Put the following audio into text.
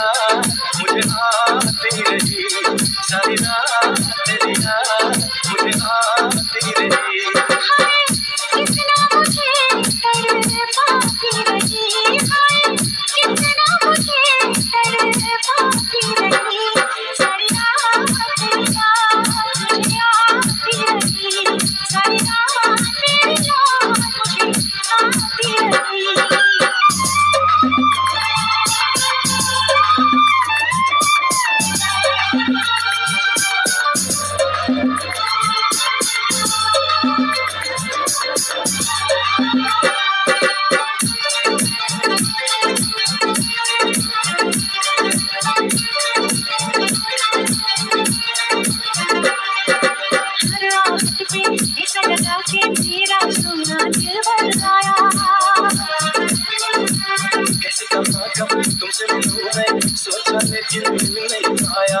मुझे आती नहीं सारी रात सोचा लेकिन मिल नहीं आया